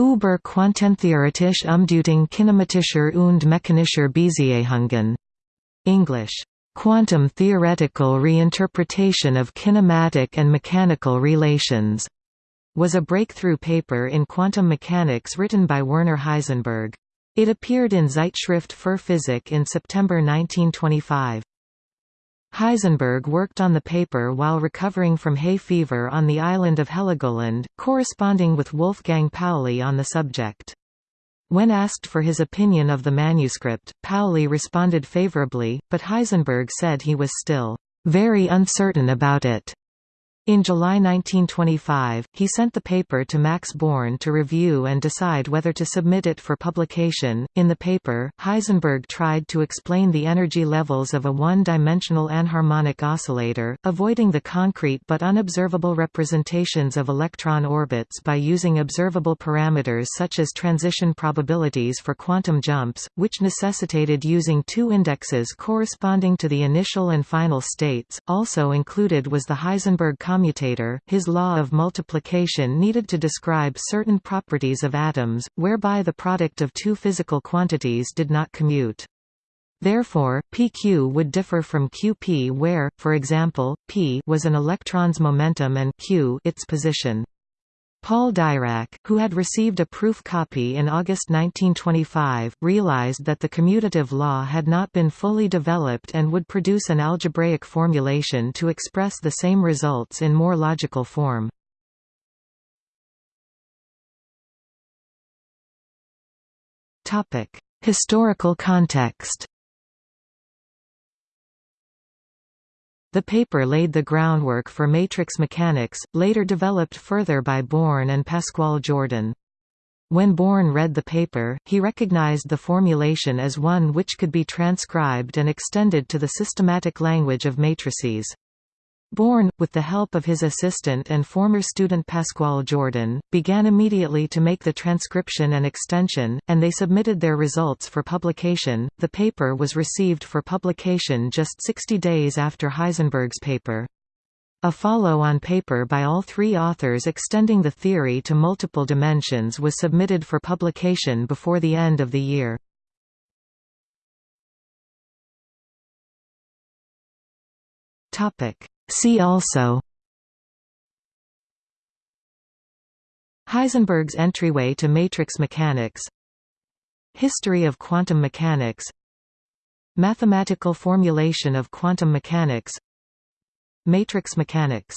Über quantentheoretische Umdeutung kinematischer und mechanischer Beziehungen. English. Quantum theoretical reinterpretation of kinematic and mechanical relations was a breakthrough paper in quantum mechanics written by Werner Heisenberg. It appeared in Zeitschrift für Physik in September 1925. Heisenberg worked on the paper while recovering from hay fever on the island of Heligoland, corresponding with Wolfgang Pauli on the subject. When asked for his opinion of the manuscript, Pauli responded favorably, but Heisenberg said he was still very uncertain about it. In July 1925, he sent the paper to Max Born to review and decide whether to submit it for publication. In the paper, Heisenberg tried to explain the energy levels of a one-dimensional anharmonic oscillator, avoiding the concrete but unobservable representations of electron orbits by using observable parameters such as transition probabilities for quantum jumps, which necessitated using two indexes corresponding to the initial and final states. Also included was the Heisenberg commutator, his law of multiplication needed to describe certain properties of atoms, whereby the product of two physical quantities did not commute. Therefore, pq would differ from qp where, for example, p was an electron's momentum and q its position. Paul Dirac, who had received a proof copy in August 1925, realized that the commutative law had not been fully developed and would produce an algebraic formulation to express the same results in more logical form. Historical context The paper laid the groundwork for matrix mechanics, later developed further by Born and Pascual Jordan. When Born read the paper, he recognized the formulation as one which could be transcribed and extended to the systematic language of matrices. Born, with the help of his assistant and former student Pascual Jordan, began immediately to make the transcription and extension, and they submitted their results for publication. The paper was received for publication just 60 days after Heisenberg's paper. A follow-on paper by all three authors extending the theory to multiple dimensions was submitted for publication before the end of the year. Topic See also Heisenberg's entryway to matrix mechanics History of quantum mechanics Mathematical formulation of quantum mechanics Matrix mechanics